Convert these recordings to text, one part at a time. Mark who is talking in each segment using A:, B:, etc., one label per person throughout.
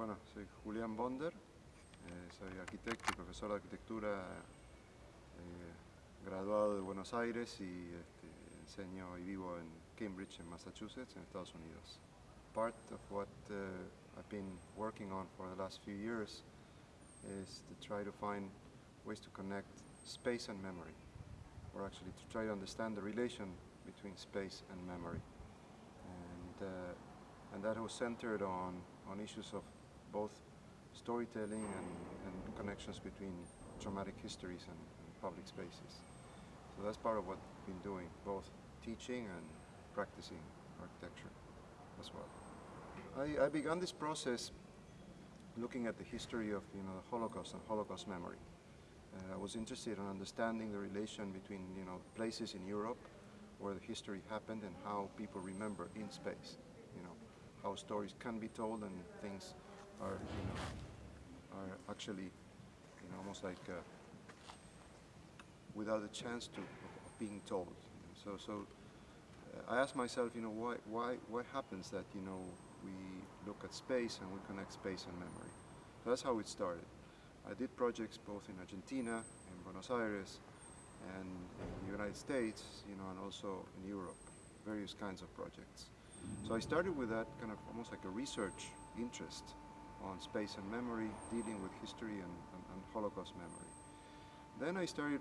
A: bueno, soy Julián Bonder, eh, soy arquitecto y profesor de arquitectura eh, graduado de Buenos Aires y este, enseño y vivo en Cambridge, en Massachusetts, en Estados Unidos. Part of what uh, I've been working on for the last few years is to try to find ways to connect space and memory, or actually to try to understand the relation between space and memory. And, uh, and that was centered on, on issues of both storytelling and, and connections between traumatic histories and, and public spaces. So that's part of what I've been doing, both teaching and practicing architecture as well. I, I began this process looking at the history of you know, the Holocaust and Holocaust memory. Uh, I was interested in understanding the relation between you know, places in Europe where the history happened and how people remember in space. You know, how stories can be told and things are, you know, are actually, you know, almost like uh, without a chance to of being told. So, so uh, I ask myself, you know, why, why, what happens that, you know, we look at space and we connect space and memory. So that's how it started. I did projects both in Argentina, in Buenos Aires, and in the United States, you know, and also in Europe, various kinds of projects. So I started with that kind of almost like a research interest on space and memory, dealing with history and, and, and Holocaust memory. Then I started,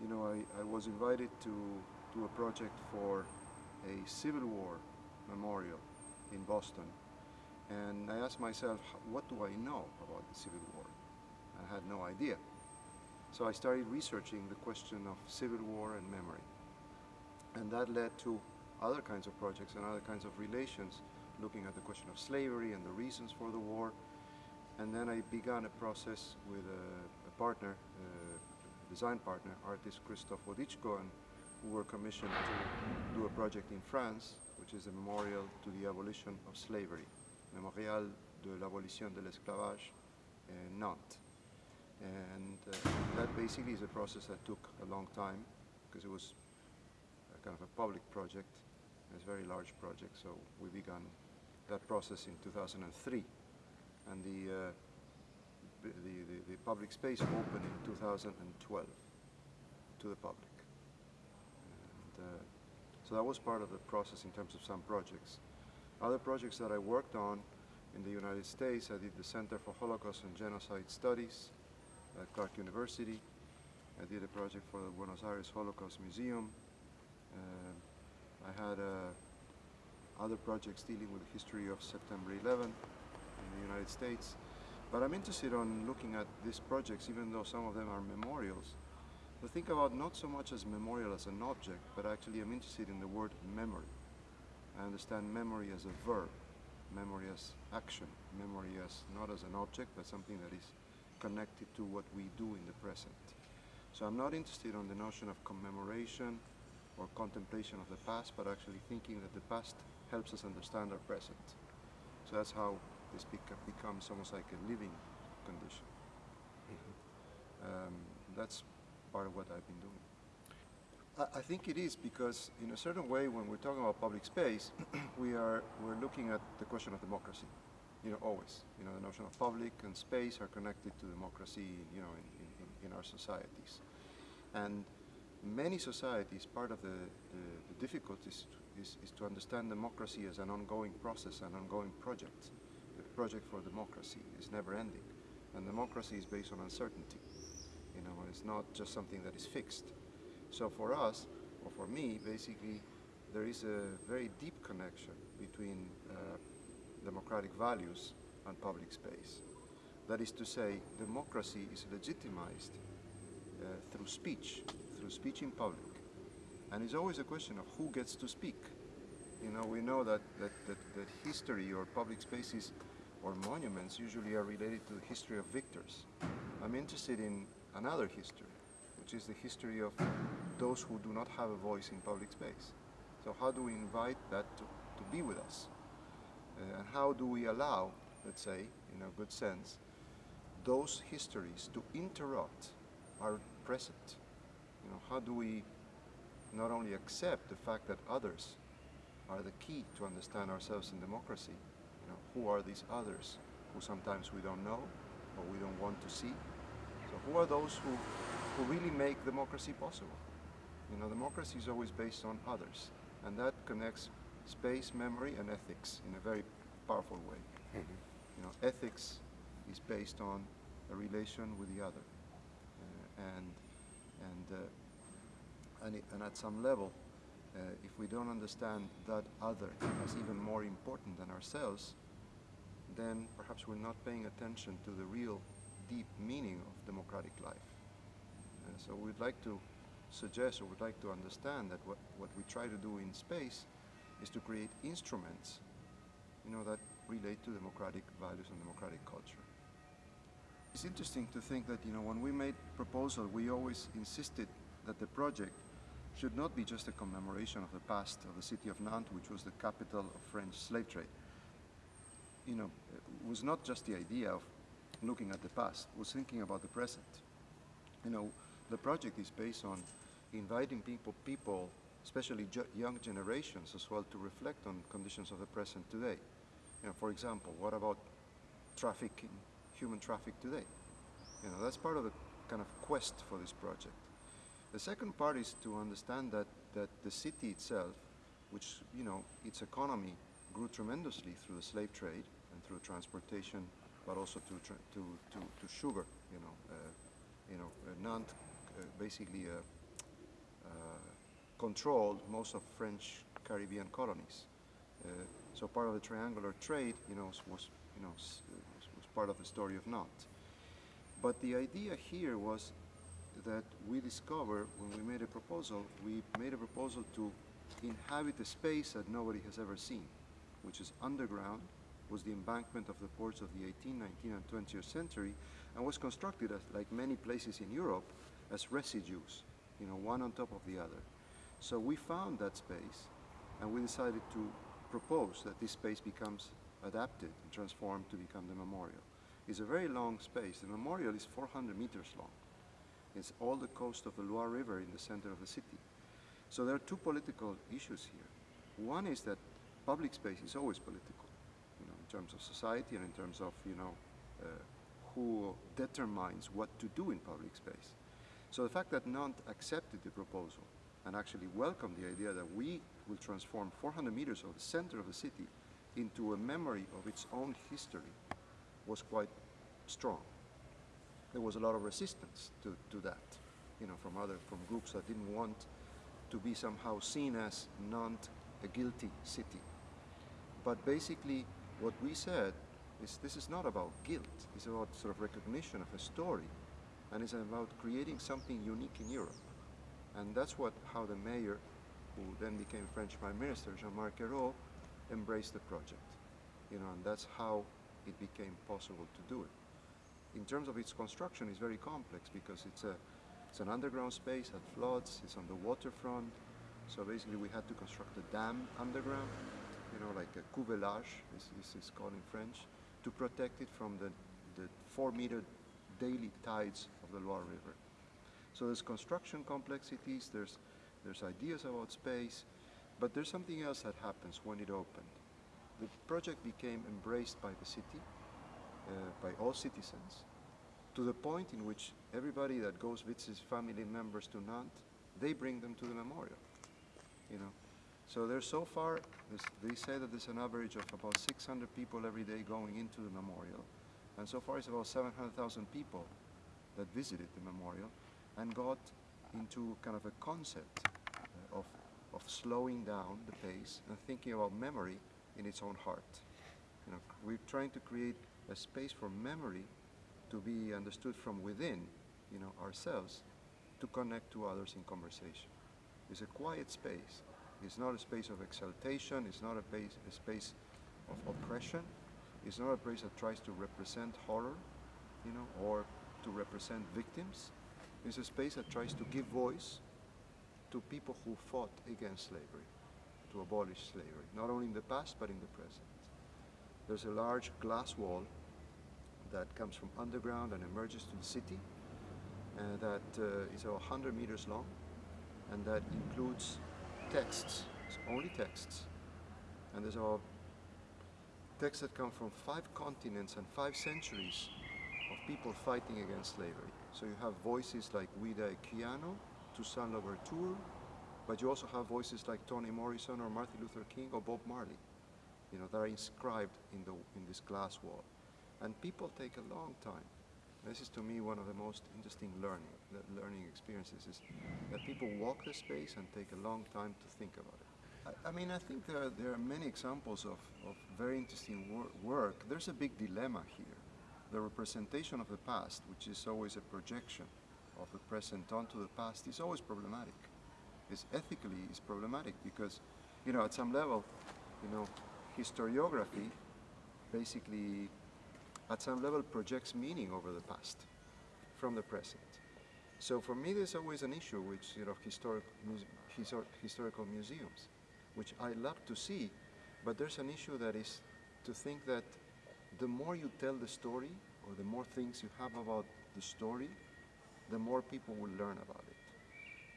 A: you know, I, I was invited to do a project for a Civil War memorial in Boston. And I asked myself, what do I know about the Civil War? I had no idea. So I started researching the question of Civil War and memory. And that led to other kinds of projects and other kinds of relations, looking at the question of slavery and the reasons for the war. And then I began a process with a, a partner, a design partner, artist Christophe Wodiczko, and who were commissioned to do a project in France, which is a memorial to the abolition of slavery, Memorial de l'abolition de l'esclavage, in Nantes. And uh, that basically is a process that took a long time because it was kind of a public project. It's a very large project, so we began that process in 2003. And the, uh, the, the, the, public space opened in 2012 to the public. And, uh, so that was part of the process in terms of some projects. Other projects that I worked on in the United States, I did the Center for Holocaust and Genocide Studies at Clark University. I did a project for the Buenos Aires Holocaust Museum. Uh, I had uh, other projects dealing with the history of September 11 in the United States. But I'm interested on looking at these projects, even though some of them are memorials, to think about not so much as memorial as an object, but actually I'm interested in the word memory. I understand memory as a verb, memory as action, memory as not as an object, but something that is connected to what we do in the present. So I'm not interested on the notion of commemoration or contemplation of the past, but actually thinking that the past helps us understand our present. So that's how this becomes almost like a living condition. Um, that's part of what I've been doing. I, I think it is because in a certain way when we're talking about public space, we are we're looking at the question of democracy you know, always. You know, the notion of public and space are connected to democracy, you know, in, in, in our societies. And many societies, part of the, the, the difficulties is, is to understand democracy as an ongoing process, an ongoing project. Project for democracy is never ending. And democracy is based on uncertainty. You know, it's not just something that is fixed. So for us, or for me, basically, there is a very deep connection between uh, democratic values and public space. That is to say, democracy is legitimized uh, through speech, through speech in public. And it's always a question of who gets to speak. You know, we know that, that, that, that history or public spaces or monuments usually are related to the history of victors. I'm interested in another history, which is the history of those who do not have a voice in public space. So how do we invite that to, to be with us? Uh, and how do we allow, let's say, in a good sense, those histories to interrupt our present? You know, how do we not only accept the fact that others are the key to understand ourselves in democracy, who are these others? who sometimes we don't know or we don't want to see. So who are those who, who really make democracy possible? You know, democracy is always based on others, and that connects space, memory, and ethics in a very powerful way. You know, ethics is based on a relation with the other, uh, and and uh, and, it, and at some level, uh, if we don't understand that other as even more important than ourselves, then perhaps we're not paying attention to the real deep meaning of democratic life. Uh, so we'd like to suggest or would like to understand that what, what we try to do in space is to create instruments you know, that relate to democratic values and democratic culture. It's interesting to think that you know, when we made proposal, we always insisted that the project should not be just a commemoration of the past of the city of Nantes, which was the capital of French slave trade. You know, was not just the idea of looking at the past, was thinking about the present. You know, the project is based on inviting people, people especially young generations as well, to reflect on conditions of the present today. You know, for example, what about trafficking, human traffic today? You know, that's part of the kind of quest for this project. The second part is to understand that, that the city itself, which, you know, its economy grew tremendously through the slave trade and through transportation, but also to, to, to, to sugar, you know. Uh, you know, uh, Nantes uh, basically controlled most of French Caribbean colonies. so part of the triangular trade, you know, was, you know, was part of the story of Nantes. But the idea here was that we discovered when we made a proposal, we made a proposal to inhabit a space that nobody has ever seen, which is underground, was the embankment of the ports of the 18th, 19th, and 20th century, and was constructed as, like many places in Europe, as residues, you know, one on top of the other. So we found that space, and we decided to propose that this space becomes adapted and transformed to become the memorial. It's a very long space. The memorial is 400 meters long. It's all the coast of the Loire River in the center of the city. So there are two political issues here. One is that public space is always political, you know, in terms of society and in terms of, you know, uh, who determines what to do in public space. So the fact that Nantes accepted the proposal and actually welcomed the idea that we will transform 400 meters of the center of the city into a memory of its own history was quite strong. There was a lot of resistance to, to that, you know, from other, from groups that didn't want to be somehow seen as Nantes a guilty city. But basically, what we said is this is not about guilt. It's about sort of recognition of a story, and it's about creating something unique in Europe. And that's what how the mayor, who then became French Prime Minister, Jean-Marc Ayrault, embraced the project. You know, and that's how it became possible to do it. In terms of its construction, it's very complex because it's a it's an underground space that floods. It's on the waterfront. So basically, we had to construct a dam underground, you know, like a cuvelage, this, this is called in French, to protect it from the, the four meter daily tides of the Loire River. So there's construction complexities, there's, there's ideas about space, but there's something else that happens when it opened. The project became embraced by the city, uh, by all citizens, to the point in which everybody that goes visits family members to Nantes, they bring them to the memorial, you know. So there's so far, they say that there's an average of about 600 people every day going into the memorial. And so far it's about 700,000 people that visited the memorial and got into kind of a concept uh, of, of slowing down the pace and thinking about memory in its own heart. You know, we're trying to create a space for memory to be understood from within, you know, ourselves, to connect to others in conversation. It's a quiet space. It's not a space of exaltation. It's not a, base, a space of oppression. It's not a place that tries to represent horror, you know, or to represent victims. It's a space that tries to give voice to people who fought against slavery, to abolish slavery, not only in the past but in the present. There's a large glass wall that comes from underground and emerges to the city uh, that uh, is about 100 meters long and that includes texts, it's only texts. And there's about texts that come from five continents and five centuries of people fighting against slavery. So you have voices like Olaudah Equiano, Toussaint Louverture, but you also have voices like Toni Morrison or Martin Luther King or Bob Marley, you know, that are inscribed in, the, in this glass wall. And people take a long time. This is to me one of the most interesting learning, learning experiences is that people walk the space and take a long time to think about it. I, I mean, I think there are, there are many examples of, of very interesting wor work. There's a big dilemma here. The representation of the past, which is always a projection of the present onto the past, is always problematic. It's ethically is problematic because, you know, at some level, you know, historiography basically at some level projects meaning over the past from the present. So for me, there's always an issue with you know, historic, histor historical museums, which I love to see, but there's an issue that is to think that the more you tell the story, or the more things you have about the story, the more people will learn about it.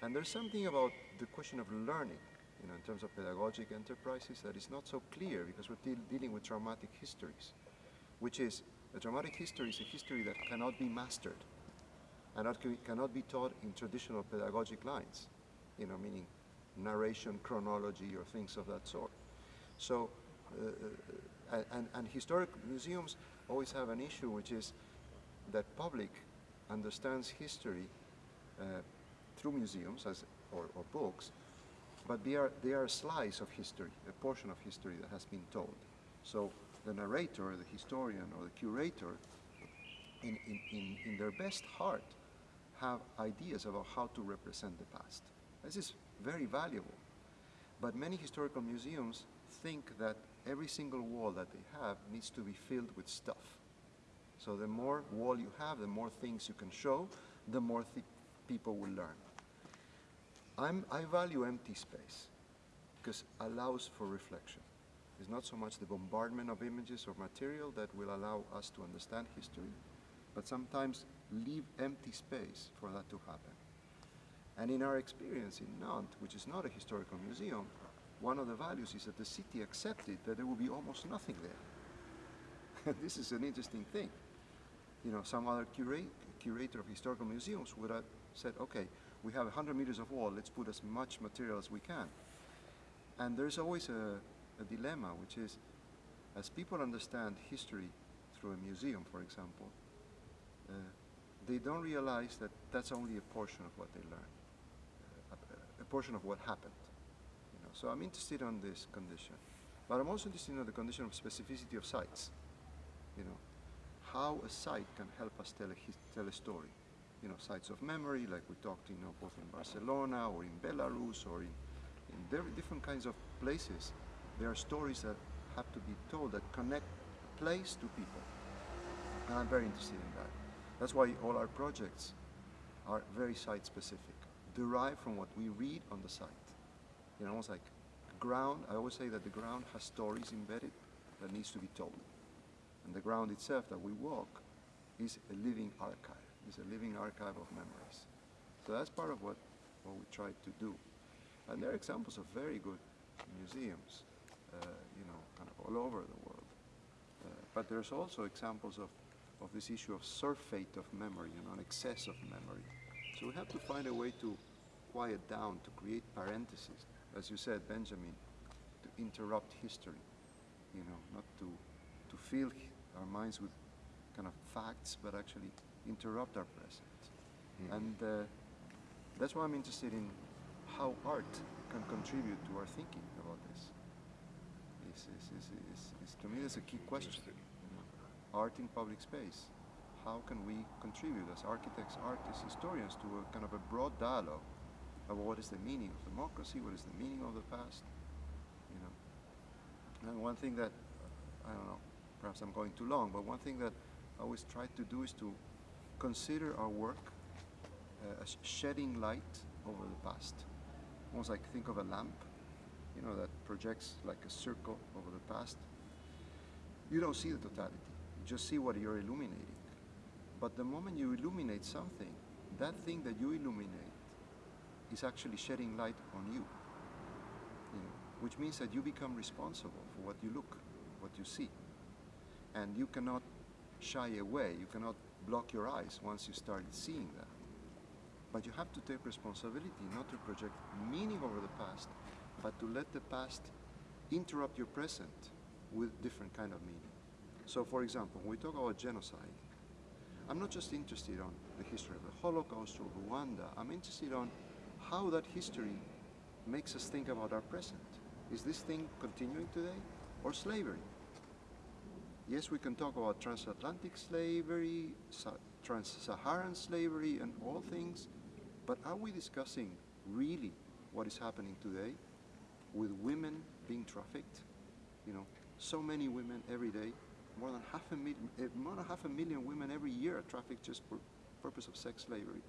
A: And there's something about the question of learning, you know, in terms of pedagogic enterprises that is not so clear because we're de dealing with traumatic histories, which is a dramatic history is a history that cannot be mastered and that cannot be taught in traditional pedagogic lines, you know, meaning narration, chronology, or things of that sort. So, uh, uh and, and historic museums always have an issue, which is that public understands history uh, through museums as, or, or, books, but they are, they are a slice of history, a portion of history that has been told. So the narrator, the historian, or the curator, in, in, in, in their best heart, have ideas about how to represent the past. This is very valuable. But many historical museums think that every single wall that they have needs to be filled with stuff. So the more wall you have, the more things you can show, the more th people will learn. I'm, I value empty space because allows for reflection. It's not so much the bombardment of images or material that will allow us to understand history, but sometimes leave empty space for that to happen. And in our experience in Nantes, which is not a historical museum, one of the values is that the city accepted that there will be almost nothing there. this is an interesting thing. You know, some other curator of historical museums would have said, okay, we have 100 meters of wall, let's put as much material as we can. And there's always a, a dilemma, which is as people understand history through a museum, for example, uh, they don't realize that that's only a portion of what they learn, uh, a, a, portion of what happened. You know? So I'm interested on this condition. But I'm also interested in the condition of specificity of sites. You know, how a site can help us tell a, tell a story. You know, sites of memory, like we talked, you know, both in Barcelona or in Belarus or in, in different kinds of places there are stories that have to be told that connect place to people. And I'm very interested in that. That's why all our projects are very site specific, derived from what we read on the site. You know, almost like ground, I always say that the ground has stories embedded that needs to be told. And the ground itself that we walk is a living archive, is a living archive of memories. So that's part of what, what we try to do. And there are examples of very good museums you know, kind of all over the world. Uh, but there's also examples of, of this issue of surfeit of memory, you know, an excess of memory. So we have to find a way to quiet down, to create parentheses, as you said, Benjamin, to interrupt history, you know, not to, to fill our minds with kind of facts, but actually interrupt our present. Mm. And uh, that's why I'm interested in how art can contribute to our thinking about this is, is, is, is, to me that's a key question. Art in public space. How can we contribute as architects, artists, historians to a kind of a broad dialogue about what is the meaning of democracy, what is the meaning of the past, you know. And one thing that, I don't know, perhaps I'm going too long, but one thing that I always try to do is to consider our work uh, as shedding light over the past. Almost like think of a lamp you know, that projects like a circle over the past, you don't see the totality. You just see what you're illuminating. But the moment you illuminate something, that thing that you illuminate is actually shedding light on you. you know, which means that you become responsible for what you look, what you see. And you cannot shy away, you cannot block your eyes once you start seeing that. But you have to take responsibility not to project meaning over the past, but to let the past interrupt your present with different kind of meaning. So for example, when we talk about genocide, I'm not just interested on the history of the Holocaust or Rwanda, I'm interested on how that history makes us think about our present. Is this thing continuing today or slavery? Yes, we can talk about transatlantic slavery, trans-Saharan slavery and all things, but are we discussing really what is happening today with women being trafficked? You know, so many women every day, more than half a million, eh, more than half a million women every year are trafficked just for purpose of sex slavery,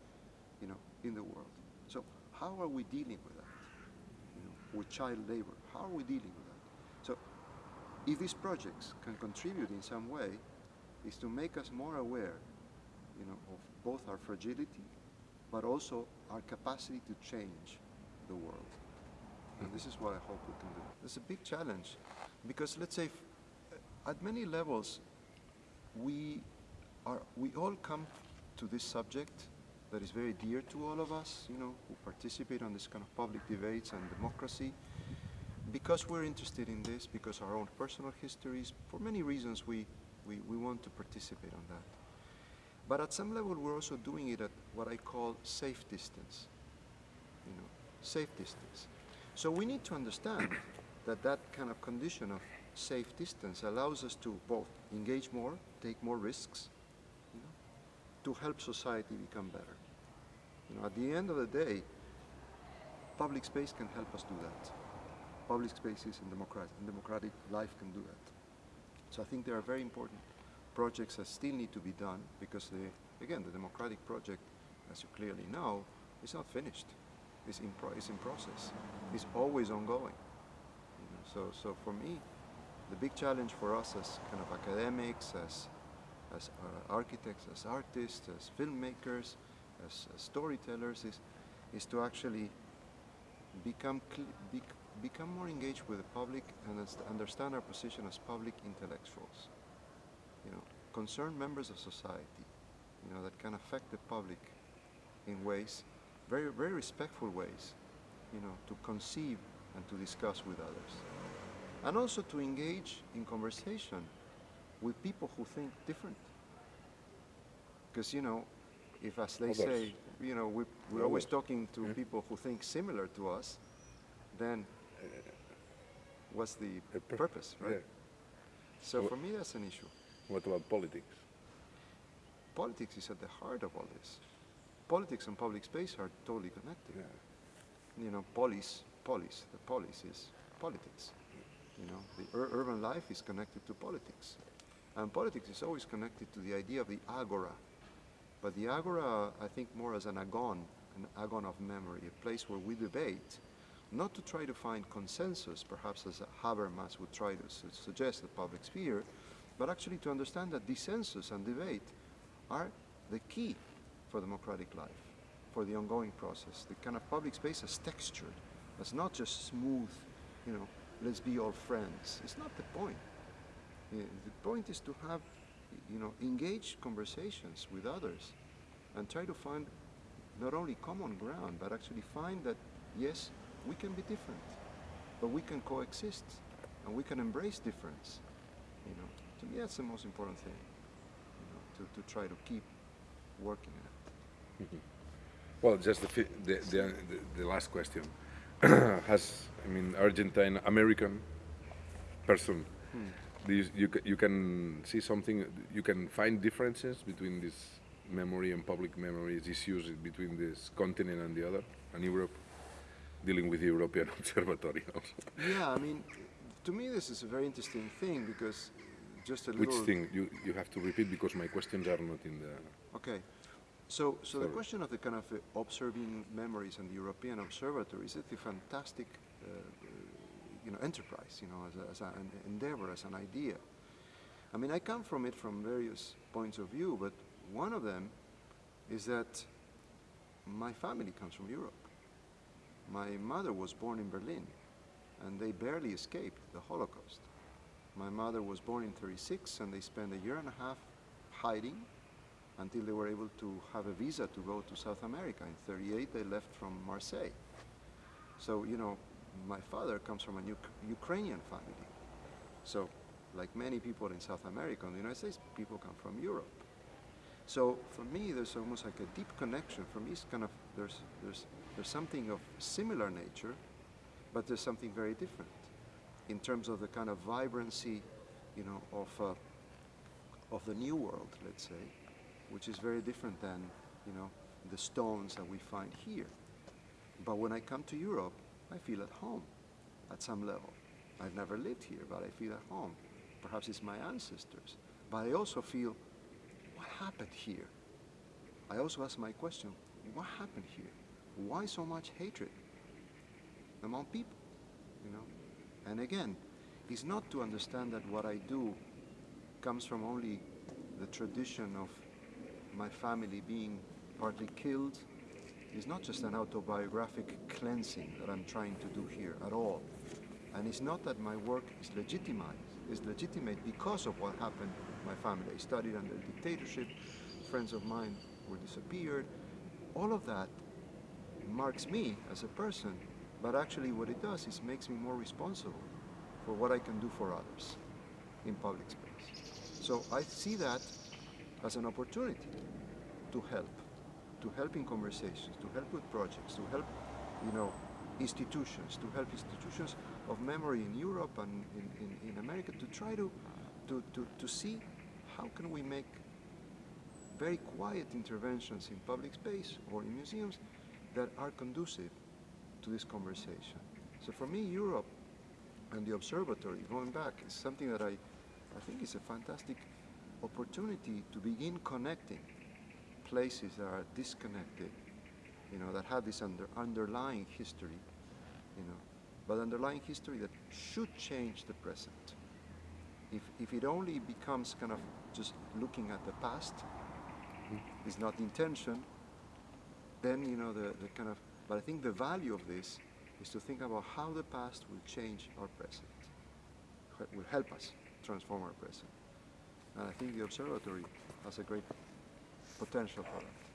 A: you know, in the world. So how are we dealing with that? You know, with child labor, how are we dealing with that? So if these projects can contribute in some way, is to make us more aware, you know, of both our fragility, but also our capacity to change the world. And this is what I hope we can do. It's a big challenge because let's say at many levels we are we all come to this subject that is very dear to all of us, you know, who participate on this kind of public debates and democracy because we're interested in this, because our own personal histories, for many reasons we, we, we want to participate on that. But at some level we're also doing it at what I call safe distance, you know, safe distance. So we need to understand that that kind of condition of safe distance allows us to both engage more, take more risks, you know, to help society become better. You know, at the end of the day, public space can help us do that. Public spaces and democratic, and democratic life can do that. So I think there are very important projects that still need to be done because, the, again, the democratic project, as you clearly know, is not finished is in, pro is in process, is always ongoing. You know, so, so for me, the big challenge for us as kind of academics, as, as uh, architects, as artists, as filmmakers, as, as, storytellers, is, is to actually become, be, become more engaged with the public and understand our position as public intellectuals. You know, concerned members of society, you know, that can affect the public in ways very, very respectful ways, you know, to conceive and to discuss with others. And also to engage in conversation with people who think different. Because, you know, if as they say, you know, we, we're always talking to yeah. people who think similar to us, then what's the purpose, right? Yeah. So what, for me, that's an issue.
B: What about politics?
A: Politics is at the heart of all this politics and public space are totally connected. Yeah. You know, polis, polis, the polis is politics. You know, the ur urban life is connected to politics. And politics is always connected to the idea of the agora. But the agora, I think more as an agon, an agon of memory, a place where we debate, not to try to find consensus, perhaps as Habermas would try to su suggest the public sphere, but actually to understand that dissensus and debate are the key for democratic life, for the ongoing process. The kind of public space is textured. It's not just smooth, you know, let's be all friends. It's not the point. Eh, the point is to have, you know, engaged conversations with others and try to find not only common ground, but actually find that, yes, we can be different, but we can coexist and we can embrace difference. You know, to me, that's the most important thing, you know, to, to try to keep working at.
B: Mm-hmm. Well, just the, the, the, the last question. Has, I mean, Argentine American person, hmm. you, you, you can see something, you can find differences between this memory and public memories, issues between this continent and the other, and Europe, dealing with the European Observatory also.
A: Yeah, I mean, to me this is a very interesting thing because just a Which
B: little... Which thing? You, you have to repeat because my questions are not in the...
A: Okay. So, so the question of the kind of uh, observing memories and the European Observatory is it a fantastic, uh, you know, enterprise, you know, as, a, as an endeavor, as an idea. I mean, I come from it from various points of view, but one of them is that my family comes from Europe. My mother was born in Berlin, and they barely escaped the Holocaust. My mother was born in 36 and they spent a year and a half hiding until they were able to have a visa to go to South America. In 38 they left from Marseille. So, you know, my father comes from a Uk- Ukrainian family. So, like many people in South America and the United States, people come from Europe. So for me, there's almost like a deep connection. For me, it's kind of there's there's there's something of similar nature, but there's something very different in terms of the kind of vibrancy, you know, of uh, of the new world, let's say, which is very different than you know the stones that we find here. But when I come to Europe, I feel at home at some level. I've never lived here, but I feel at home. Perhaps it's my ancestors. But I also feel, what happened here? I also ask my question, what happened here? Why so much hatred among people? You know? And again, it's not to understand that what I do comes from only the tradition of my family being partly killed. is not just an autobiographic cleansing that I'm trying to do here at all. And it's not that my work is legitimized. It's legitimate because of what happened in my family. I studied under dictatorship. Friends of mine were disappeared. All of that marks me as a person, but actually what it does is makes me more responsible for what I can do for others in public space. So I see that as an opportunity to help, to help in conversations, to help with projects, to help, you know, institutions, to help institutions of memory in Europe and in, in, in America to try to, to, to, to see how can we make very quiet interventions in public space or in museums that are conducive to this conversation. So for me, Europe and the observatory, going back, is something that I, I think is a fantastic opportunity to begin connecting places that are disconnected, you know, that have this under, underlying history, you know, but underlying history that should change the present. If, if it only becomes kind of just looking at the past, mm-hmm. is not the intention, then you know the, the kind of but I think the value of this is to think about how the past will change our present, will help us transform our present. And I think the observatory has a great potential for that.